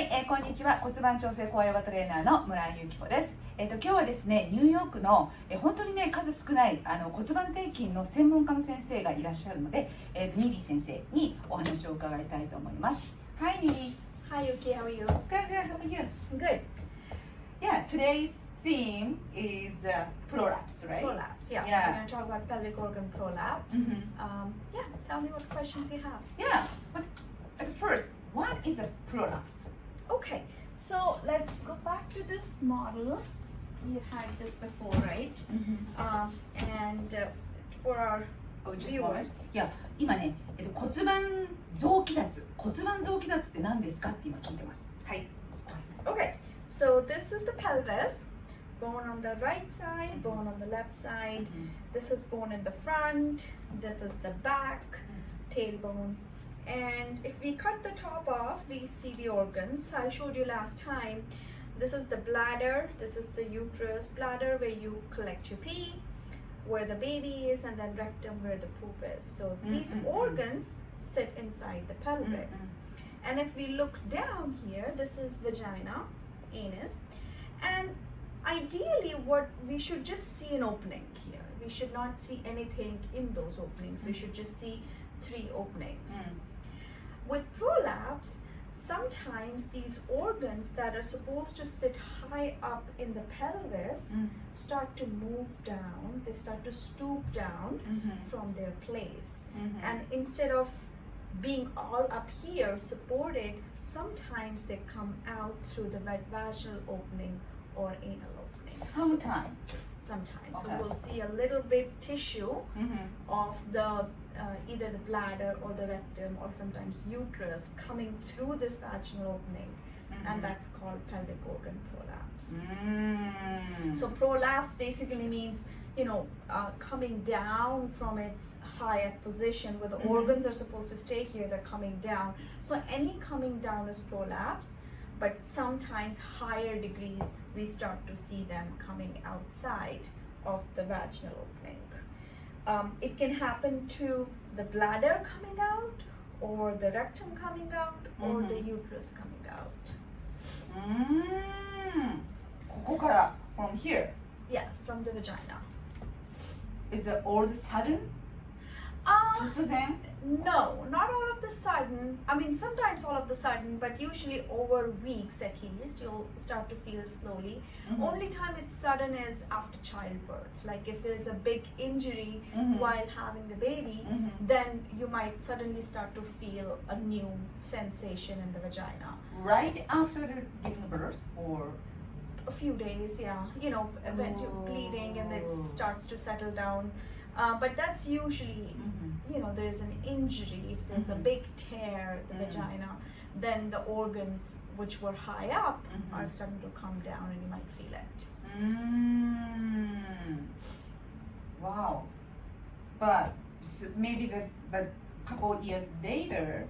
はい、えーこんにちは骨盤調整高ヨガトレーナーの村井由紀子です、えー、と今日はですねニューヨークの、えー本当にね数少ないあの骨盤底筋の専門家の先生がいらっしゃるので、えーとニーディ先生にお話を伺いたいと思います Hi ニーディ Hi Yuki, how are you? Good, good, how are you? Good. Yeah, today's theme is uh, prolapse, right? Prolapse, yes. Yeah. We're going to talk about pelvic organ prolapse. Mhm. Um, yeah, tell me what questions you have. Yeah, but at first, what is a prolapse? Okay, so let's go back to this model. You've had this before, right? Um, and uh, for our Oh, just a moment. viewers, いや今ね、えっと、骨盤臓器脱骨盤臓器脱って何ですかって今聞いてますはい okay, so this is the pelvis. Bone on the right side, bone on the left side. This is bone in the front. This is the back, tailbone. And if we cut the top off, we see the organs. I showed you last time. This is the bladder. This is the uterus bladder where you collect your pee, where the baby is, and then rectum where the poop is. So these Mm, mm, mm. organs sit inside the pelvis. Mm, And if we look down here, this is vagina, anus, and ideally, what we should just see an opening here. We should not see anything in those openings. We should just see three openings. With prolapse, sometimes these organs that are supposed to sit high up in the pelvis Mm. start to move down. They start to stoop down mm-hmm. from their place. Mm-hmm. And instead of being all up here supported, sometimes they come out through the vaginal opening or anal opening. sometime Sometimes. Okay. So we'll see a little bit tissue mm-hmm. of the uh, either the bladder or the rectum or sometimes uterus coming through this vaginal opening, and that's called pelvic organ prolapse. Mm. So prolapse basically means you know uh, coming down from its higher position where the Mhm. organs are supposed to stay here. They're coming down. So any coming down is prolapse, but sometimes higher degrees we start to see them coming outside of the vaginal opening. Um, it can happen to the bladder coming out, or the rectum coming out, or the uterus coming out. うーんここから from here Yes, from the vagina. is it all of a sudden Uh, No, not all of the sudden. I mean, sometimes all of the sudden, but usually over weeks at least, you'll start to feel slowly. Mhm. Only time it's sudden is after childbirth. Like if there's a big injury Mhm. while having the baby, Mhm. then you might suddenly start to feel a new sensation in the vagina. right after the giving birth or A few days, yeah. You know, when you're bleeding and it Oh. starts to settle down. Uh, but that's usually you know there's an injury if there's a big tear the Mhm. vagina then the organs which were high up are starting to come down and you might feel it. うーん wow. But s- maybe the but a couple years later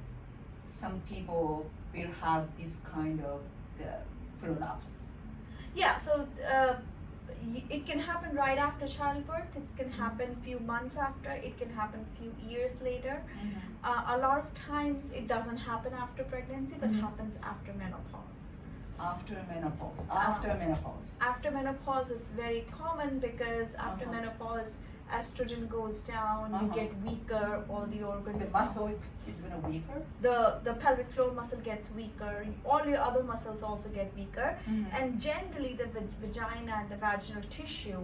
some people will have this kind of the prolapse. Yeah so uh, it can happen right after childbirth it can happen few months after it can happen few years later uh, a lot of times it doesn't happen after pregnancy but Mhm. happens after menopause after menopause Ah. after menopause after menopause is very common because after Uh-huh. menopause estrogen goes down you Uh-huh. get weaker all the organs the muscle is, is gonna weaker the the pelvic floor muscle gets weaker all your other muscles also get weaker and generally the vag- vagina and the vaginal tissue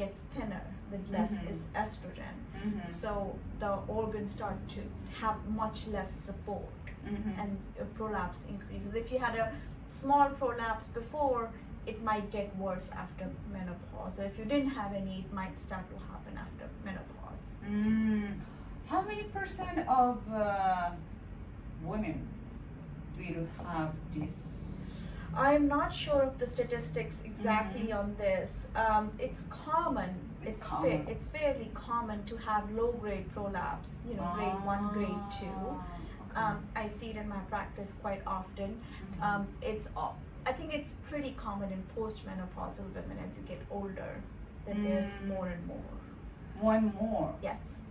gets thinner with less Mhm. is estrogen Mhm. so the organs start to have much less support Mhm. and prolapse increases if you had a small prolapse before it might get worse after menopause or if you didn't have any it might start to happen after menopause Mm, how many percent of uh, women will have this? I'm not sure of the statistics exactly on this. Um, it's common. It's It's common. Fa- it's fairly common to have low grade prolapse. You know, grade one, grade two. Ah. Um, I see it in my practice quite often. Mhm. Um, it's I think it's pretty common in postmenopausal women as you get older that there's Mm. more and more. more and more. Yes.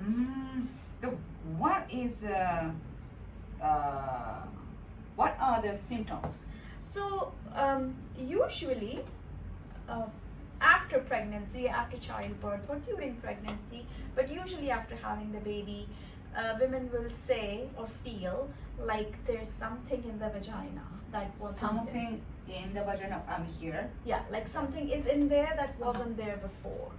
Mm, the, what is uh, uh, what are the symptoms? So um, usually, uh, after pregnancy, after childbirth, or during pregnancy, but usually after having the baby, uh, women will say or feel like there's something in the vagina that was Something in the vagina um, here. Yeah, like something is in there that wasn't there before.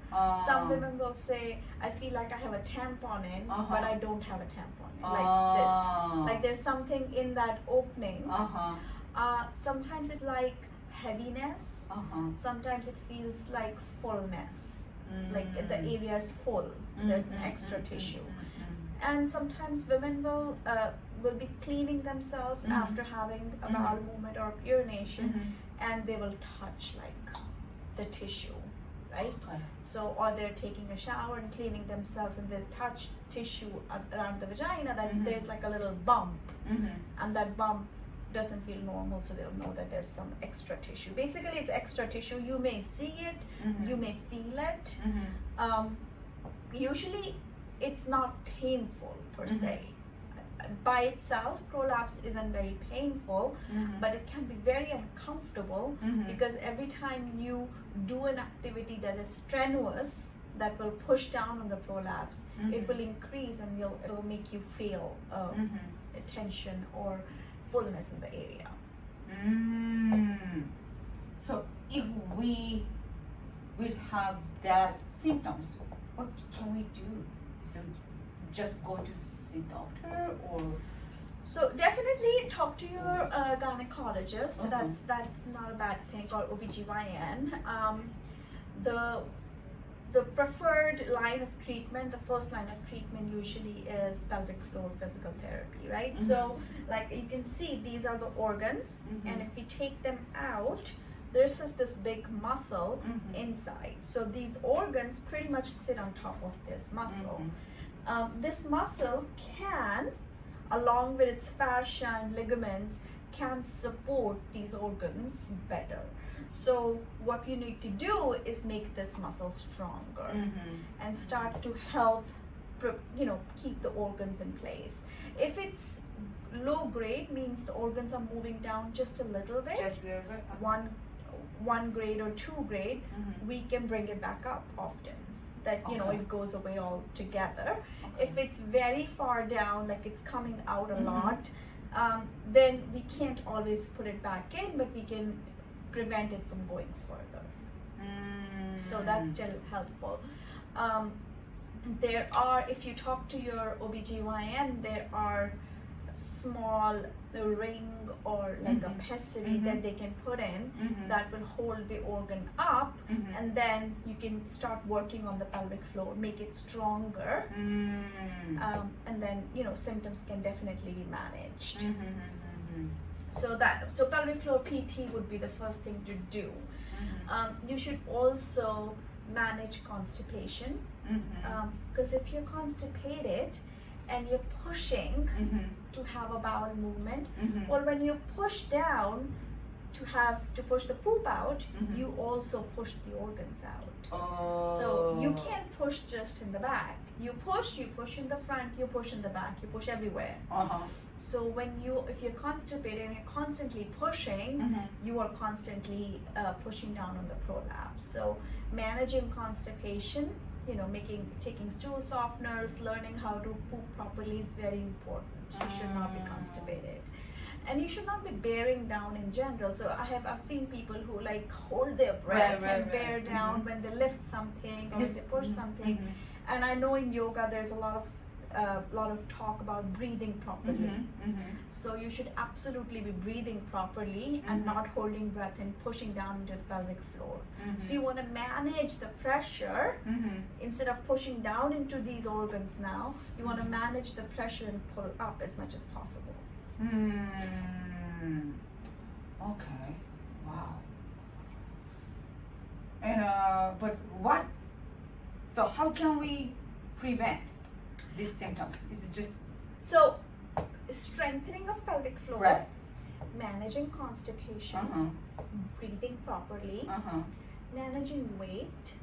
Some Um, women will say, "I feel like I have a tampon in, Uh-huh. but I don't have a tampon in." Like ah, this, like there's something in that opening. Uh-huh. Uh, sometimes it's like heaviness. Uh-huh. Sometimes it feels like fullness, like Mm. the area is full. There's an extra tissue, and sometimes women will uh, will be cleaning themselves Mhm. after having a Mhm. bowel movement or urination, Mhm. and they will touch like the tissue, right? Okay. So, or they're taking a shower and cleaning themselves, and they touch tissue around the vagina. That Mhm. there's like a little bump, Mhm. and that bump doesn't feel normal, so they'll know that there's some extra tissue. Basically, it's extra tissue. You may see it, you may feel it. Um, usually, it's not painful per se. By itself, prolapse isn't very painful, Mhm. but it can be very uncomfortable Mhm. because every time you do an activity that is strenuous that will push down on the prolapse Mhm. it will increase and you'll, it'll make you feel Mhm. a tension or fullness in the area Mm. So if we will have that symptoms, what can we do? So just go to see doctor or so definitely talk to your uh, gynecologist Uh-huh. that's that's not a bad thing or OBGYN um, the the preferred line of treatment, the first line of treatment usually is pelvic floor physical therapy, right? Mhm. So, like you can see, these are the organs, Mhm. and if we take them out, there's just this big muscle Mhm. inside. So, these organs pretty much sit on top of this muscle. Um, this muscle can, along with its fascia and ligaments, can support these organs better. So, what you need to do is make this muscle stronger Mhm. and start to help, you know, keep the organs in place. If it's low grade, means the organs are moving down just a little bit. just a little bit. one, one grade or two grade, Mhm. we can bring it back up often. That you know Okay. it goes away altogether. Okay. If it's very far down, like it's coming out a Mhm. lot, um, then we can't always put it back in, but we can prevent it from going further. Mm. So that's still helpful. Um, there are, if you talk to your OBGYN, there are small ring or like Mhm. a pessary Mhm. that they can put in Mhm. that will hold the organ up Mhm. and then you can start working on the pelvic floor make it stronger Mm. um, and then you know symptoms can definitely be managed Mhm. Mhm. so that so pelvic floor pt would be the first thing to do um, you should also manage constipation because if you're constipated and you're pushing. To have a bowel movement Mhm. or when you push down to have to push the poop out Mhm. you also push the organs out Oh. so you can't push just in the back you push you push in the front you push in the back you push everywhere Uh-huh. so when you if you're constipated and you're constantly pushing Mhm. you are constantly uh, pushing down on the prolapse. So managing constipation, you know, making taking stool softeners, learning how to poop properly is very important. You should not be Mm. constipated. And you should not be bearing down in general. So I have I've seen people who like hold their breath right, and bear right. down Mhm. when they lift something or they push Mhm. something. Mhm. And I know in yoga there's a lot of uh, lot of talk about breathing properly. Mhm. Mhm. So you should absolutely be breathing properly and Mhm. not holding breath and pushing down into the pelvic floor. Mhm. So you want to manage the pressure Mhm. instead of pushing down into these organs now. You want to manage the pressure and pull up as much as possible. Hmm. Okay. Wow. And uh, but what? So how can we prevent these symptoms? Is it just So strengthening of pelvic floor, right? managing constipation, Uh huh. breathing properly, Uh huh. managing weight,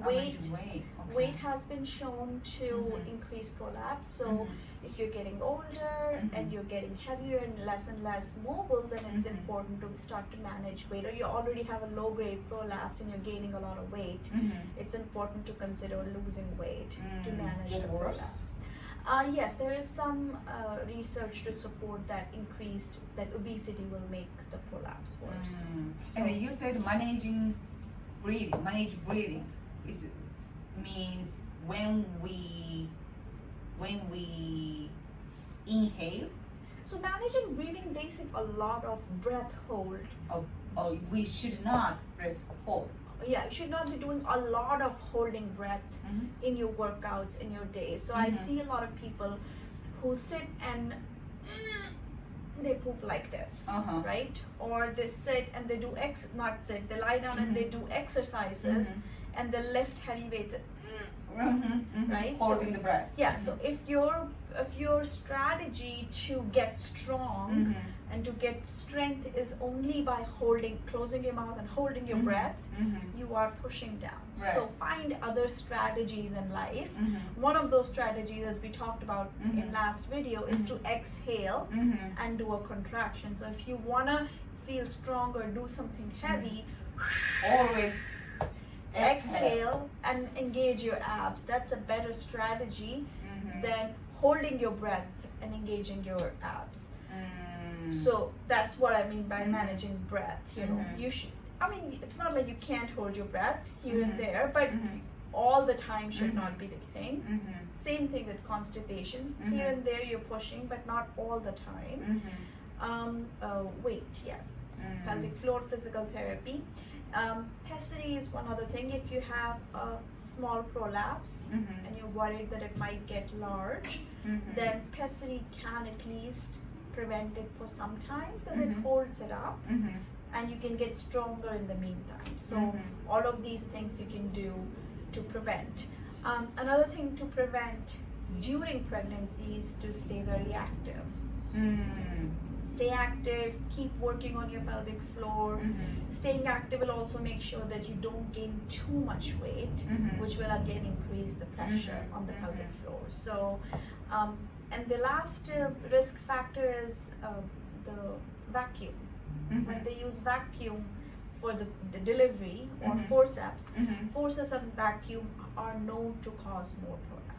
weight weight? Okay. weight has been shown to Mhm. increase prolapse. So Mhm. if you're getting older Mhm. and you're getting heavier and less and less mobile, then it's Mhm. important to start to manage weight. Or you already have a low grade prolapse and you're gaining a lot of weight. Mhm. It's important to consider losing weight to Mm, manage the prolapse. Uh, yes, there is some uh, research to support that increased that obesity will make the prolapse worse. Mm. So- And you said managing breathing. Manage breathing is means when we when we inhale So managing breathing basic a lot of breath hold. or, or we should not press hold. Yeah, you should not be doing a lot of holding breath Mhm. in your workouts in your day. So I Mhm. see a lot of people who sit and they poop like this, Uh-huh. right? Or they sit and they do ex not sit, they lie down and they do exercises Mhm. And the lift heavy weights. Mhm, mhm. Right? Holding So- the breath. Yeah, so if your if your strategy to get strong Mhm. and to get strength is only by holding closing your mouth and holding your Mhm. breath, Mhm. you are pushing down. Right. So find other strategies in life. Mhm. One of those strategies, as we talked about in last video, is to exhale and do a contraction. So if you wanna feel stronger, do something heavy, Always exhale. exhale and engage your abs. That's a better strategy Mhm. than holding your breath and engaging your abs. Mm. So that's what I mean by Mhm. managing breath. You know, Mhm. you should. I mean, it's not like you can't hold your breath here and there, but Mhm. all the time should Mhm. not be the thing. Same thing with constipation. Here and there you're pushing, but not all the time. Um, uh, weight, yes. Mm. Pelvic floor physical therapy. Um, pessary is one other thing. If you have a small prolapse Mhm. and you're worried that it might get large, Mhm. then pessary can at least prevent it for some time because it Mhm. holds it up Mhm. and you can get stronger in the meantime. So Mhm. all of these things you can do to prevent. Um, another thing to prevent during pregnancy is to stay very active. Stay active, keep working on your pelvic floor. Mhm. Staying active will also make sure that you don't gain too much weight, Mhm. which will again increase the pressure Mhm. on the pelvic Mhm. floor. So, um, and the last uh, risk factor is uh, the vacuum. Mhm. When they use vacuum for the, the delivery or Mhm. forceps, forceps and vacuum are known to cause more prolapse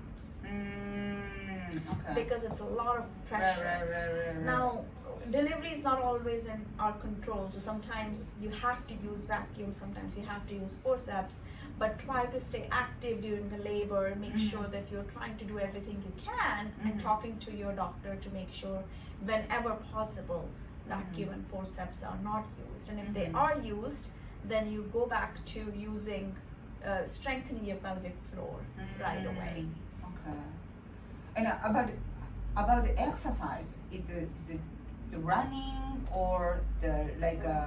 Mm. Okay. because it's a lot of pressure. right, right, right. Now, delivery is not always in our control. So sometimes you have to use vacuum, sometimes you have to use forceps, but try to stay active during the labor. Make Mhm. sure that you're trying to do everything you can and Mhm. talking to your doctor to make sure whenever possible vacuum Mhm. and forceps are not used. And if they Mhm. are used, then you go back to using uh, strengthening your pelvic floor right away. And uh, about about the exercise, is it the running or the like uh,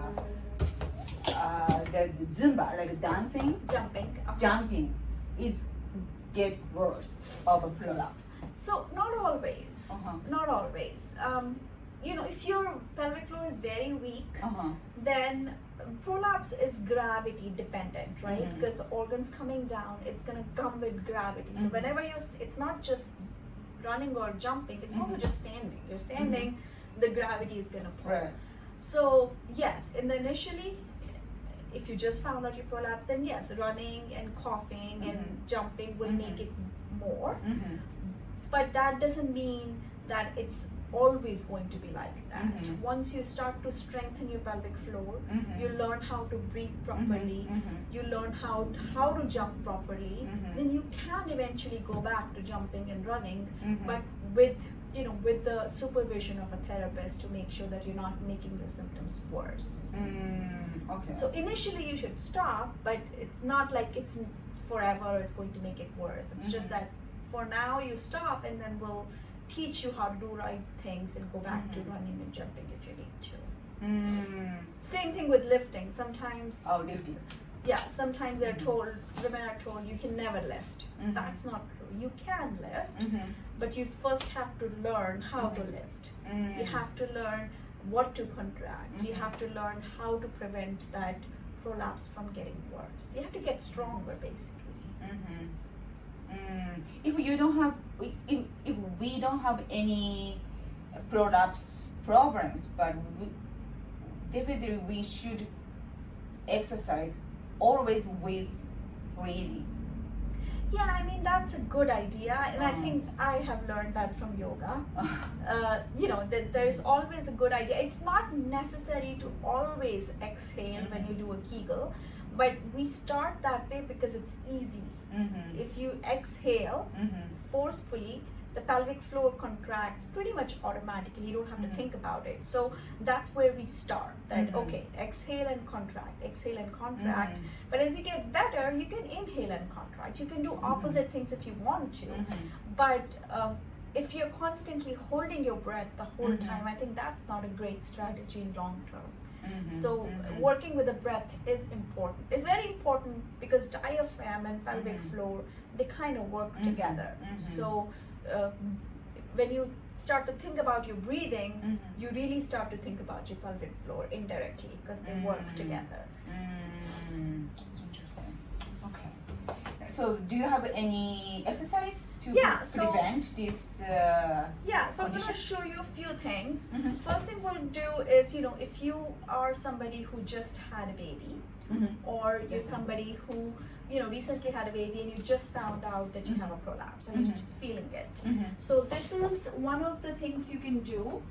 uh the, the Zumba like dancing, Jumping. uh, jumping, is get worse of a prolapse. So not always. Uh-huh. Not always. Um, you know, if your pelvic floor is very weak, Uh huh. then prolapse is gravity dependent, right? Mhm. Because the organs coming down, it's gonna come with gravity. So Mhm. whenever you're, it's not just running or jumping; it's also Mhm. just standing. You're standing, the gravity is gonna pull. Right. So yes, in the initially, if you just found out your prolapse, then yes, running and coughing and jumping will make it more. Mm-hmm. But that doesn't mean that it's always going to be like that. Mhm. Once you start to strengthen your pelvic floor, Mhm. you learn how to breathe properly. Mhm. You learn how how to jump properly. Mhm. Then you can eventually go back to jumping and running, Mhm. but with you know with the supervision of a therapist to make sure that you're not making your symptoms worse. Mm, okay. So initially you should stop, but it's not like it's forever. It's going to make it worse. It's just that for now you stop, and then we'll teach you how to do right things and go back to Mhm. running and jumping if you need to. Mm. Same thing with lifting. Sometimes, Oh, lifting. yeah, sometimes they're Mhm. told women are told you can never lift. Mhm. That's not true. You can lift, Mm-hmm. but you first have to learn how to Mhm. lift. Mm. You have to learn what to contract. You have to learn how to prevent that prolapse from getting worse. You have to get stronger, basically. Mm-hmm. Mm, if you don't have, if, if we don't have any prolapse problems, but we, definitely we should exercise always with breathing. Yeah, I mean that's a good idea, and I Mm. think I have learned that from yoga. Uh, you know that there's always a good idea. It's not necessary to always exhale when you do a Kegel, but we start that way because it's easy. Mm-hmm. If you exhale Mm-hmm. forcefully, the pelvic floor contracts pretty much automatically. You don't have Mhm. to think about it. So that's where we start. That Mhm. okay, exhale and contract, exhale and contract. Mm-hmm. But as you get better, you can inhale and contract. You can do opposite things if you want to. Mm-hmm. But um, if you're constantly holding your breath the whole time, I think that's not a great strategy in long term. Mm-hmm. So working with the breath is important. It's very important because diaphragm and pelvic Mhm. floor they kind of work Mhm. together. Mhm. So uh, when you start to think about your breathing, Mhm. you really start to think about your pelvic floor indirectly because they work Mm. together. Mm. Okay. So, do you have any exercise to Yeah, so- prevent this? Uh, Yeah, so I'm going to show you a few things. Mhm. First thing we'll do is, you know, if you are somebody who just had a baby, Mhm. or you're somebody who, you know, recently had a baby and you just found out that you have a prolapse and you're just feeling it. Mhm. So this is one of the things you can do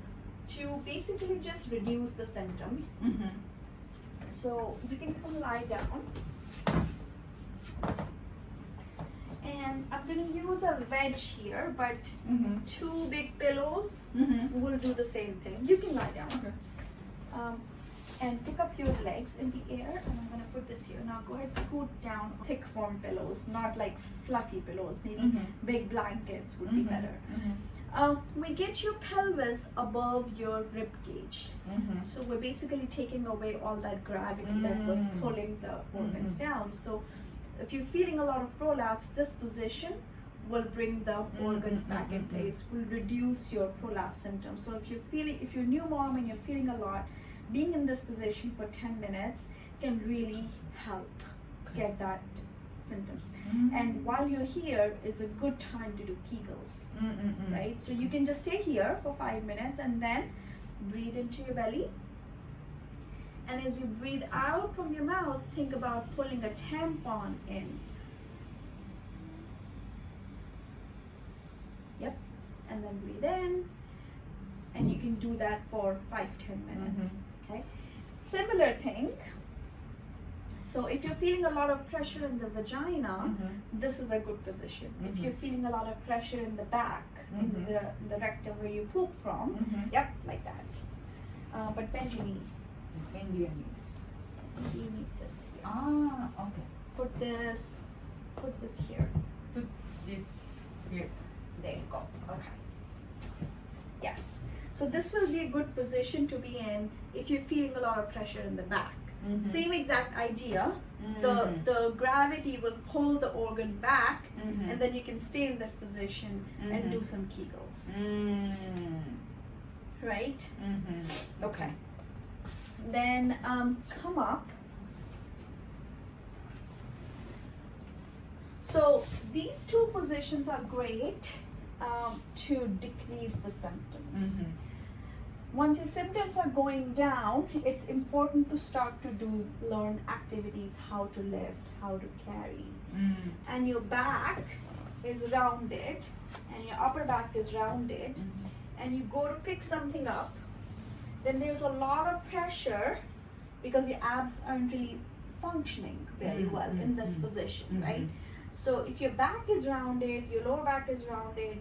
to basically just reduce the symptoms. Mhm. So you can come lie down. And I'm going to use a wedge here, but Mhm. two big pillows Mhm. will do the same thing. You can lie down. Okay. Um, and pick up your legs in the air and I'm gonna put this here. Now go ahead, scoot down thick form pillows, not like fluffy pillows. Maybe Mhm. big blankets would be Mhm. better. Um, we get your pelvis above your rib cage. Mhm. So we're basically taking away all that gravity that was Mm. pulling the organs down. So if you're feeling a lot of prolapse, this position will bring the organs Mhm, back in mhm, place, will reduce your prolapse symptoms. So if you're feeling, if you're a new mom and you're feeling a lot, being in this position for 10 minutes can really help Okay. get that symptoms. Mhm. And while you're here is a good time to do Kegels Mm, mm, mm. right? So you can just stay here for five minutes and then breathe into your belly. And as you breathe out from your mouth, think about pulling a tampon in. Yep. And then breathe in. And you can do that for five, ten minutes. Okay. Similar thing. So if you're feeling a lot of pressure in the vagina, Mhm. this is a good position. If Mhm. you're feeling a lot of pressure in the back, in Mhm. the, in the rectum where you poop from, Mhm. yep, like that. Uh, but bend your knees. Knees. You need this here. Ah, okay. Put this, put this here. Put this here. There you go. Okay. Yes. So this will be a good position to be in if you're feeling a lot of pressure in the back. Mhm. Same exact idea. Mhm. The the gravity will pull the organ back, Mhm. and then you can stay in this position and Mhm. do some Kegels. Mm. Right? Mhm. Okay. Then um, come up. So these two positions are great um, to decrease the symptoms. Mhm. Once your symptoms are going down, it's important to start to do learn activities, how to lift, how to carry. Mm. And your back is rounded, and your upper back is rounded, Mhm. and you go to pick something up, then there's a lot of pressure because your abs aren't really functioning very Mm, well mm, in this mm, position, mhm. right? So if your back is rounded, your lower back is rounded,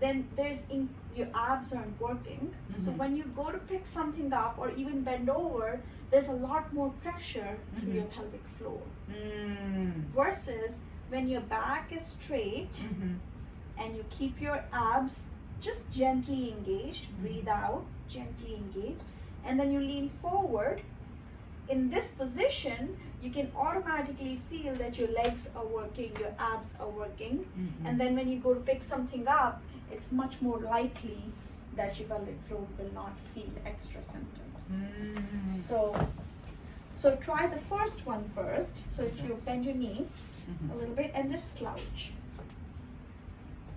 then there's in, your abs aren't working. So Mhm. when you go to pick something up or even bend over, there's a lot more pressure through Mhm. your pelvic floor. Mm. Versus when your back is straight and you keep your abs just gently engaged, Mm-hmm. breathe out, gently engage and then you lean forward. In this position, you can automatically feel that your legs are working, your abs are working, Mhm. and then when you go to pick something up, it's much more likely that your pelvic floor will not feel extra symptoms. Mm. So, so try the first one first. So if you bend your knees, Mhm. a little bit and just slouch.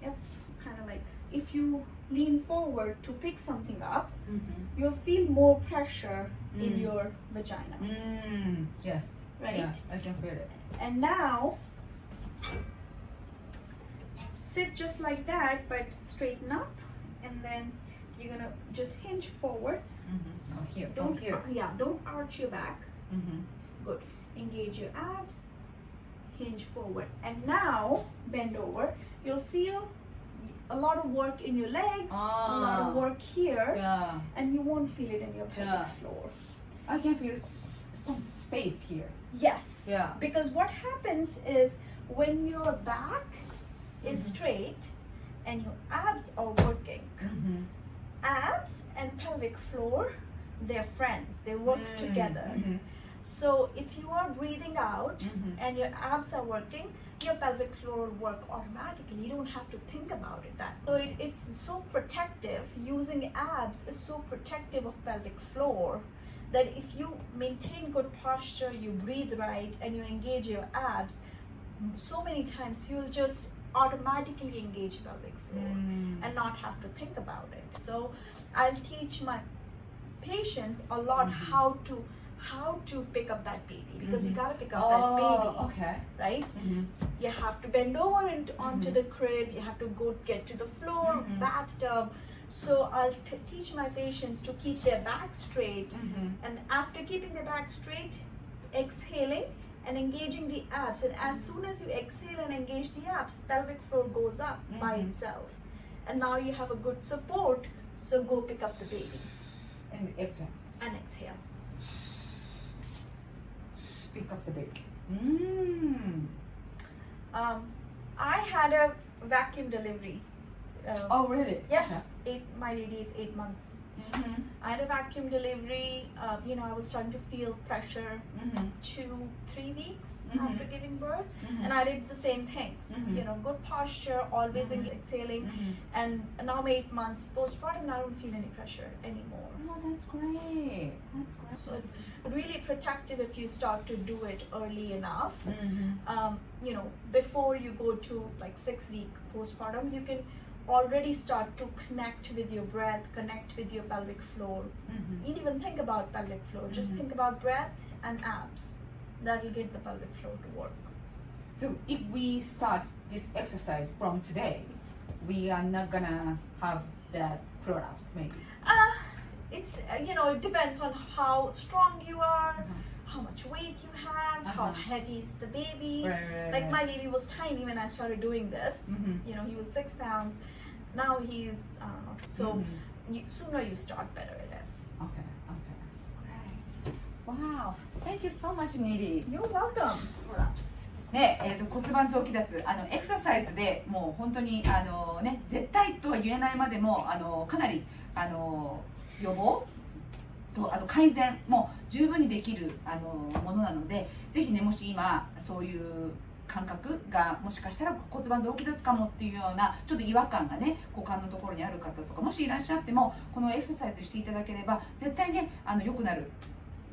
Yep, kind of like if you lean forward to pick something up, you'll feel more pressure in Mm. your vagina. Mm, yes. Right. Yeah, I can feel it. And now, sit just like that, but straighten up, and then you're gonna just hinge forward. Mm-hmm. Oh, here. Don't here. yeah, don't arch your back. Mm-hmm. Good. Engage your abs. Hinge forward, and now bend over. You'll feel a lot of work in your legs, a lot Ah. of work here, Yeah. and you won't feel it in your pelvic Yeah. floor. I can feel s- some space here. Yes. Yeah. Because what happens is when your back is Mhm. straight and your abs are working, Mm-hmm. abs and pelvic floor, they're friends. They work together. So if you are breathing out Mhm. and your abs are working, your pelvic floor will work automatically. You don't have to think about it. That so it, it's so protective. Using abs is so protective of pelvic floor that if you maintain good posture, you breathe right, and you engage your abs, so many times you'll just automatically engage pelvic floor Mm. and not have to think about it. So I'll teach my patients a lot Mhm. how to how to pick up that baby because you Mhm. gotta pick up that Oh, baby, okay. right? Mm-hmm. You have to bend over and onto Mhm. the crib. You have to go get to the floor, Mhm. bathtub. So I'll t- teach my patients to keep their back straight, Mm-hmm. and after keeping their back straight, exhaling and engaging the abs. And as soon as you exhale and engage the abs, pelvic floor goes up by itself. And now you have a good support. So go pick up the baby And exhale. and exhale. Pick up the baby. Mm. Um, I had a vacuum delivery. Uh, Oh, really? Yeah. eight, my baby is eight months. Mm-hmm. I had a vacuum delivery. Uh, you know, I was starting to feel pressure Mm-hmm. two, three weeks Mhm. after giving birth, Mm-hmm. and I did the same things. Mhm. You know, good posture, always Mhm. exhaling, Mm-hmm. and now I'm eight months postpartum. I don't feel any pressure anymore. Oh, that's great. That's great. So it's really protective if you start to do it early enough. Mm-hmm. um, you know, before you go to like six week postpartum, you can already start to connect with your breath, connect with your pelvic floor. Mm-hmm. You even think about pelvic floor. Just Mhm. think about breath and abs. That'll get the pelvic floor to work. So if we start this exercise from today, we are not gonna have that prolapse, maybe. Uh, it's uh, you know it depends on how strong you are, Uh-huh. how much weight you have, how Uh-huh. heavy is the baby. Right, right, Like right. my baby was tiny when I started doing this. Mhm. You know he was six pounds. Now he's I don't know. So. Mhm. you, sooner you start, better it is. Okay, okay. Alright. Wow. Thank you so much, Nili. You're welcome. ねえー、と骨盤臓器脱あのエクササイズでもう本当にあの、ね、絶対とは言えないまでもあのかなりあの予防とあと改善も十分にできるあのものなのでぜひねもし今そういう感覚がもしかしたら骨盤臓器脱かもっていうようなちょっと違和感がね股間のところにある方とかもしいらっしゃってもこのエクササイズしていただければ絶対ねあの良くなる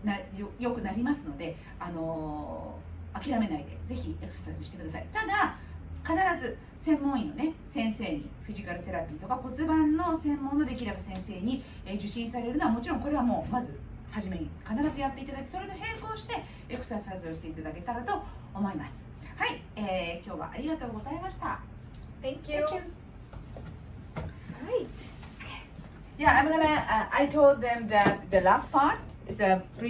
なよ良くなりますのであの諦めないでぜひエクササイズしてください。ただ必ず専門医のね先生にフィジカルセラピーとか骨盤の専門のできれば先生に、受診されるのはもちろんこれはもうまず初めに必ずやっていただいてそれと並行してエクササイズをしていただけたらと思います。はい、えー今日はありがとうございました Thank you. Thank you. Right. Yeah, I'm gonna. Uh, I told them that the last part is a pre